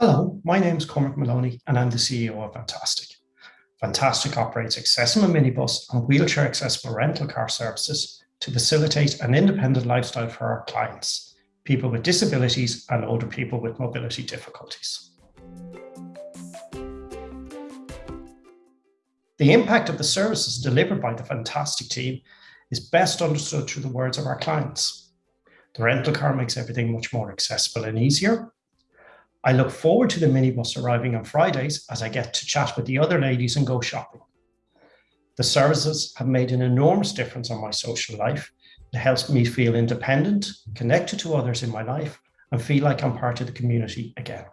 Hello, my name is Cormac Maloney and I'm the CEO of Fantastic. Fantastic operates accessible minibus and wheelchair accessible rental car services to facilitate an independent lifestyle for our clients, people with disabilities and older people with mobility difficulties. The impact of the services delivered by the Fantastic team is best understood through the words of our clients. The rental car makes everything much more accessible and easier. I look forward to the minibus arriving on Fridays as I get to chat with the other ladies and go shopping. The services have made an enormous difference on my social life. It helps me feel independent, connected to others in my life, and feel like I'm part of the community again.